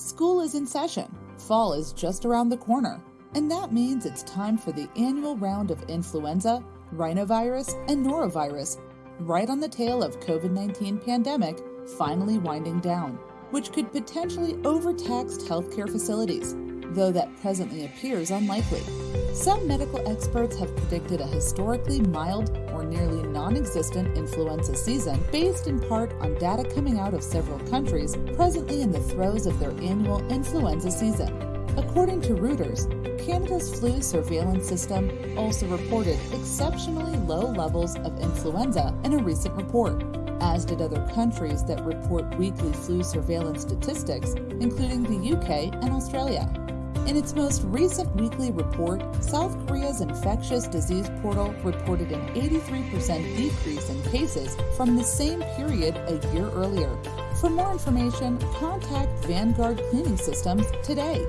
School is in session, fall is just around the corner, and that means it's time for the annual round of influenza, rhinovirus, and norovirus, right on the tail of COVID-19 pandemic finally winding down, which could potentially overtax healthcare facilities, though that presently appears unlikely. Some medical experts have predicted a historically mild or nearly non-existent influenza season based in part on data coming out of several countries presently in the throes of their annual influenza season. According to Reuters, Canada's flu surveillance system also reported exceptionally low levels of influenza in a recent report, as did other countries that report weekly flu surveillance statistics, including the UK and Australia. In its most recent weekly report, South Korea's infectious disease portal reported an 83% decrease in cases from the same period a year earlier. For more information, contact Vanguard Cleaning Systems today